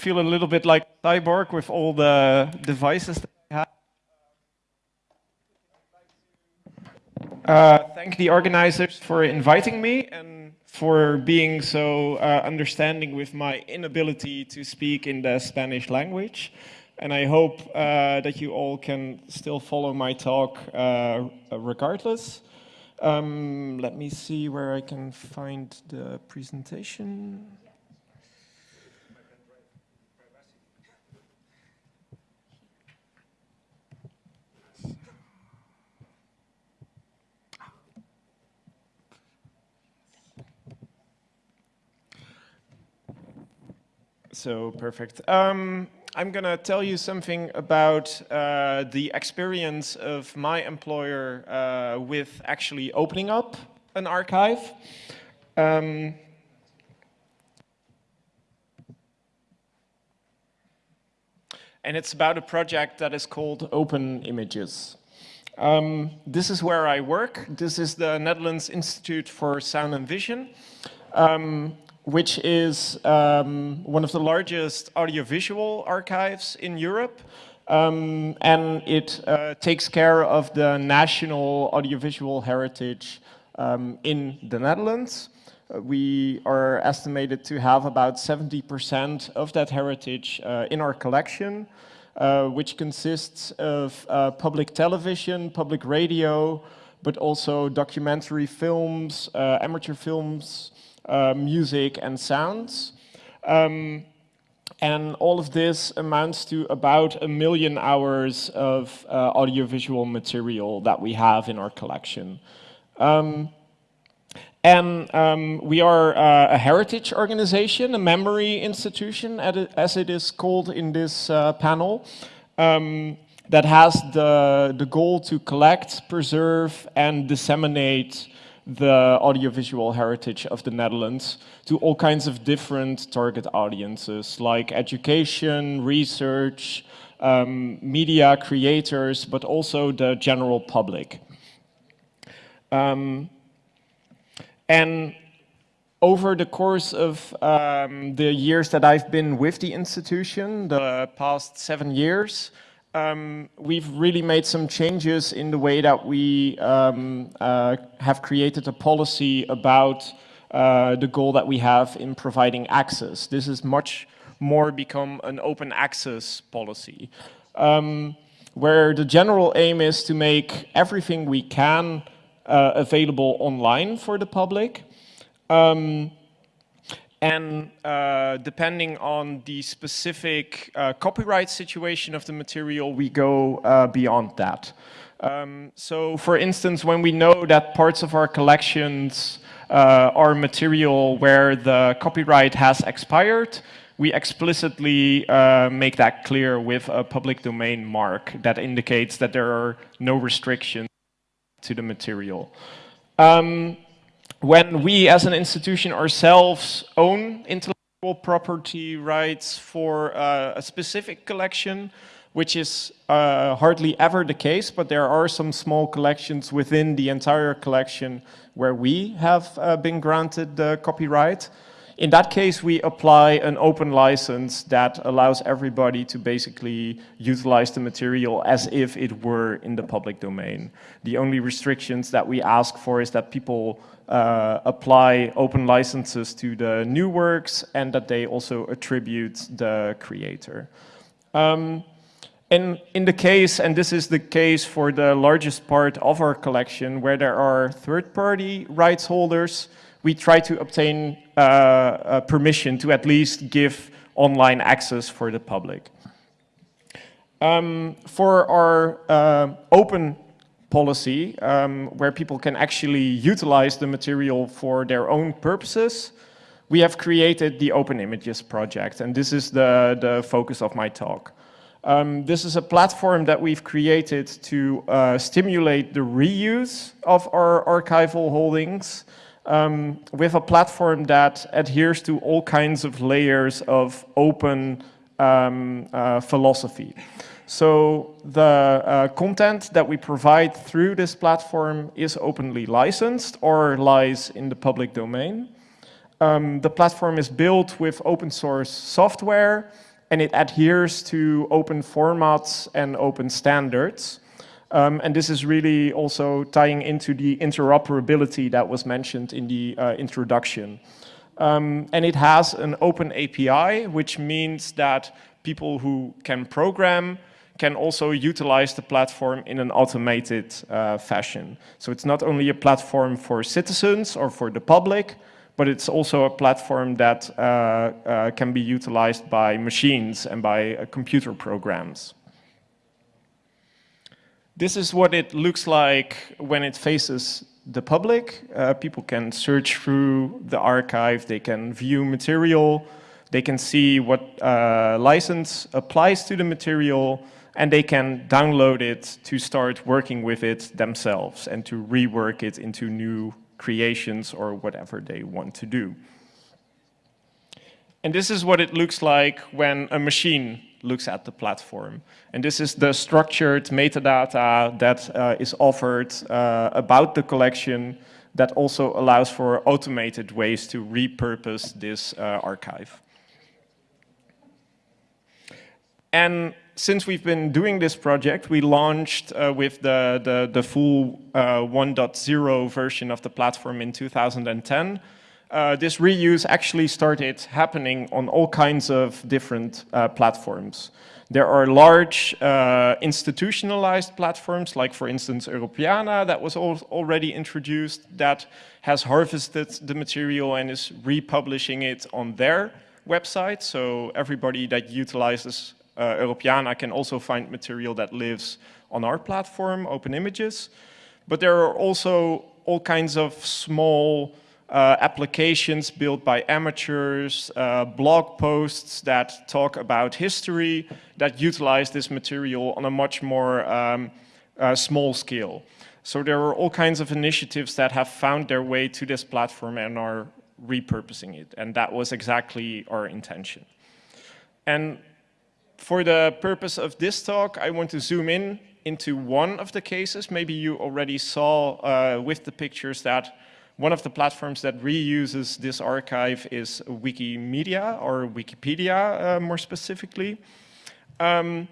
feel a little bit like cyborg with all the devices that I have. Uh, thank the organizers for inviting me and for being so uh, understanding with my inability to speak in the Spanish language. And I hope uh, that you all can still follow my talk uh, regardless. Um, let me see where I can find the presentation. So perfect. Um, I'm going to tell you something about uh, the experience of my employer uh, with actually opening up an archive. Um, and it's about a project that is called Open Images. Um, this is where I work. This is the Netherlands Institute for Sound and Vision. Um, which is um, one of the largest audiovisual archives in Europe. Um, and it uh, takes care of the national audiovisual heritage um, in the Netherlands. Uh, we are estimated to have about 70% of that heritage uh, in our collection, uh, which consists of uh, public television, public radio, but also documentary films, amateur films, music and sounds. Um, and all of this amounts to about a million hours of uh, audiovisual material that we have in our collection. Um, and um, we are uh, a heritage organization, a memory institution, as it is called in this uh, panel, um, that has the, the goal to collect, preserve, and disseminate the audiovisual heritage of the Netherlands to all kinds of different target audiences like education, research, um, media creators, but also the general public. Um, and over the course of um, the years that I've been with the institution, the past seven years, um, we've really made some changes in the way that we um, uh, have created a policy about uh, the goal that we have in providing access. This has much more become an open access policy, um, where the general aim is to make everything we can uh, available online for the public. Um, and uh, depending on the specific uh, copyright situation of the material, we go uh, beyond that. Um, so for instance, when we know that parts of our collections uh, are material where the copyright has expired, we explicitly uh, make that clear with a public domain mark that indicates that there are no restrictions to the material. Um, when we as an institution ourselves own intellectual property rights for uh, a specific collection, which is uh, hardly ever the case, but there are some small collections within the entire collection where we have uh, been granted the copyright. In that case, we apply an open license that allows everybody to basically utilize the material as if it were in the public domain. The only restrictions that we ask for is that people uh, apply open licenses to the new works and that they also attribute the creator. Um, and in the case, and this is the case for the largest part of our collection, where there are third-party rights holders, we try to obtain uh, permission to at least give online access for the public. Um, for our uh, open policy um, where people can actually utilize the material for their own purposes, we have created the Open Images project, and this is the, the focus of my talk. Um, this is a platform that we've created to uh, stimulate the reuse of our archival holdings um, with a platform that adheres to all kinds of layers of open um, uh, philosophy. So the uh, content that we provide through this platform is openly licensed or lies in the public domain. Um, the platform is built with open source software and it adheres to open formats and open standards. Um, and this is really also tying into the interoperability that was mentioned in the uh, introduction. Um, and it has an open API, which means that people who can program can also utilize the platform in an automated uh, fashion. So it's not only a platform for citizens or for the public, but it's also a platform that uh, uh, can be utilized by machines and by uh, computer programs. This is what it looks like when it faces the public. Uh, people can search through the archive, they can view material, they can see what uh, license applies to the material, and they can download it to start working with it themselves and to rework it into new creations or whatever they want to do. And this is what it looks like when a machine looks at the platform. And this is the structured metadata that uh, is offered uh, about the collection that also allows for automated ways to repurpose this uh, archive. And since we've been doing this project, we launched uh, with the, the, the full uh, 1.0 version of the platform in 2010. Uh, this reuse actually started happening on all kinds of different uh, platforms. There are large uh, institutionalized platforms, like for instance Europeana, that was al already introduced, that has harvested the material and is republishing it on their website. So everybody that utilizes uh, Europeana can also find material that lives on our platform, Open Images. But there are also all kinds of small uh, applications built by amateurs, uh, blog posts that talk about history, that utilize this material on a much more um, uh, small scale. So there are all kinds of initiatives that have found their way to this platform and are repurposing it. And that was exactly our intention. And for the purpose of this talk, I want to zoom in into one of the cases. Maybe you already saw uh, with the pictures that one of the platforms that reuses this archive is Wikimedia or Wikipedia uh, more specifically. Um,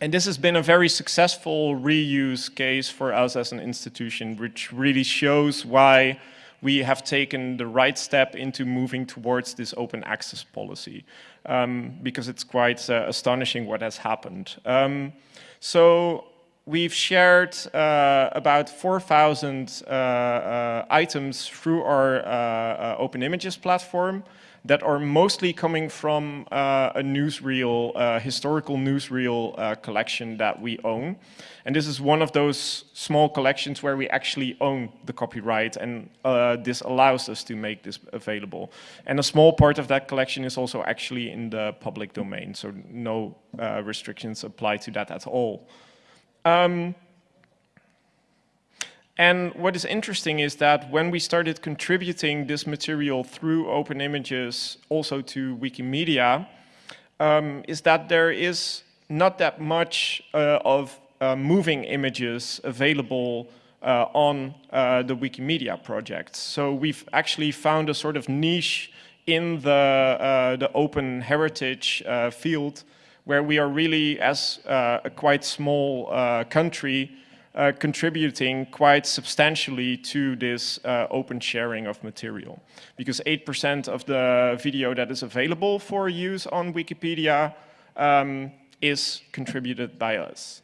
and this has been a very successful reuse case for us as an institution, which really shows why we have taken the right step into moving towards this open access policy um, because it's quite uh, astonishing what has happened. Um, so we've shared uh, about 4,000 uh, uh, items through our uh, uh, Open Images platform that are mostly coming from uh, a newsreel, historical newsreel collection that we own. And this is one of those small collections where we actually own the copyright and this allows us to make this available. And a small part of that collection is also actually in the public domain, so no restrictions apply to that at all. Um, and what is interesting is that when we started contributing this material through open images also to Wikimedia, um, is that there is not that much uh, of uh, moving images available uh, on uh, the Wikimedia project. So we've actually found a sort of niche in the, uh, the open heritage uh, field where we are really, as a quite small country, uh, contributing quite substantially to this uh, open sharing of material. Because 8% of the video that is available for use on Wikipedia um, is contributed by us.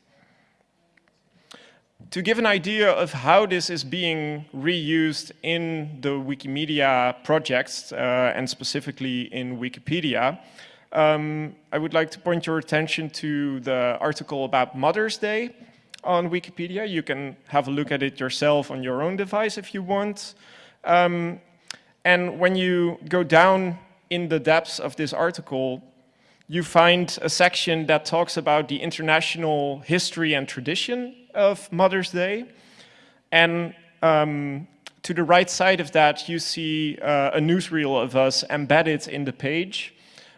To give an idea of how this is being reused in the Wikimedia projects, uh, and specifically in Wikipedia, um, I would like to point your attention to the article about Mother's Day on Wikipedia. You can have a look at it yourself on your own device if you want. Um, and when you go down in the depths of this article, you find a section that talks about the international history and tradition of Mother's Day. And um, to the right side of that, you see uh, a newsreel of us embedded in the page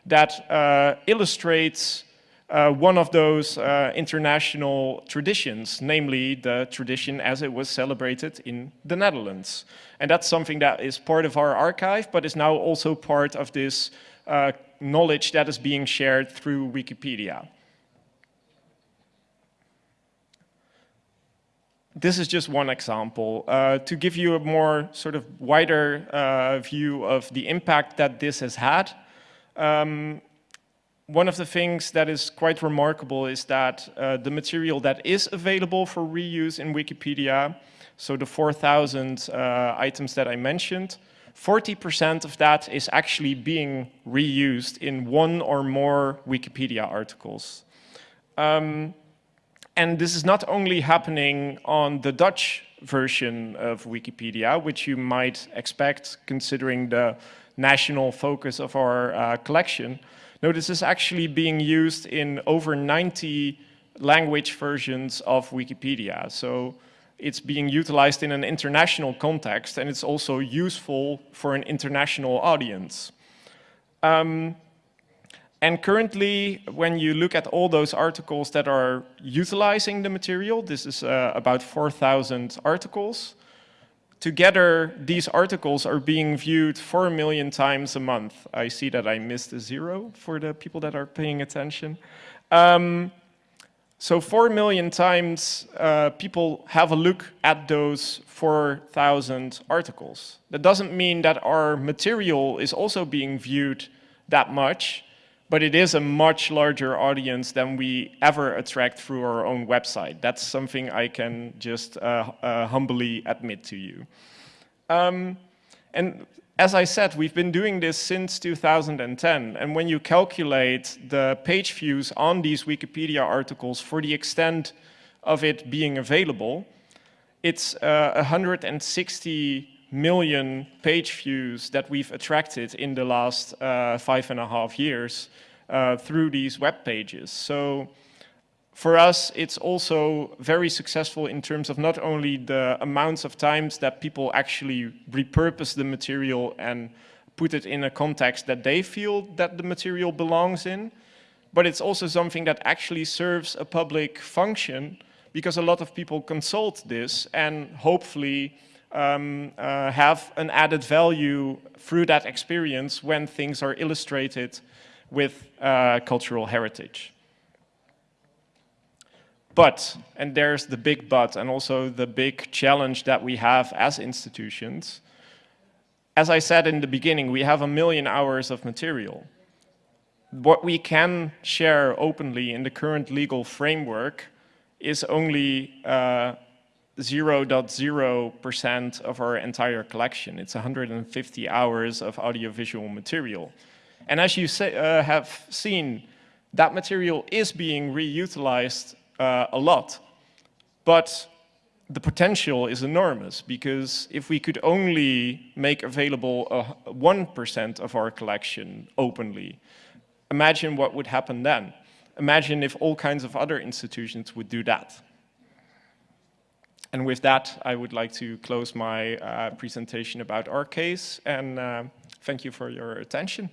that uh, illustrates uh, one of those uh, international traditions, namely the tradition as it was celebrated in the Netherlands. And that's something that is part of our archive, but is now also part of this knowledge that is being shared through Wikipedia. This is just one example. Uh, to give you a more sort of wider uh, view of the impact that this has had, um, one of the things that is quite remarkable is that uh, the material that is available for reuse in Wikipedia, so the 4,000 uh, items that I mentioned, 40% of that is actually being reused in one or more Wikipedia articles. Um, and this is not only happening on the Dutch version of Wikipedia, which you might expect considering the national focus of our uh, collection. No, this is actually being used in over 90 language versions of Wikipedia. So it's being utilized in an international context and it's also useful for an international audience. Um, and currently, when you look at all those articles that are utilizing the material, this is uh, about 4,000 articles, together these articles are being viewed 4 million times a month. I see that I missed a zero for the people that are paying attention. Um, so 4 million times uh, people have a look at those 4,000 articles. That doesn't mean that our material is also being viewed that much, but it is a much larger audience than we ever attract through our own website. That's something I can just uh, uh, humbly admit to you. Um, and as I said, we've been doing this since 2010. And when you calculate the page views on these Wikipedia articles for the extent of it being available, it's uh, 160 million page views that we've attracted in the last uh, five and a half years uh, through these web pages. So for us, it's also very successful in terms of not only the amounts of times that people actually repurpose the material and put it in a context that they feel that the material belongs in, but it's also something that actually serves a public function because a lot of people consult this and hopefully um, uh, have an added value through that experience when things are illustrated with uh, cultural heritage. But, and there's the big but, and also the big challenge that we have as institutions. As I said in the beginning, we have a million hours of material. What we can share openly in the current legal framework is only 0.0% uh, of our entire collection. It's 150 hours of audiovisual material. And as you say, uh, have seen, that material is being reutilized uh, a lot. But the potential is enormous because if we could only make available 1% of our collection openly, imagine what would happen then. Imagine if all kinds of other institutions would do that. And with that, I would like to close my uh, presentation about our case and uh, thank you for your attention.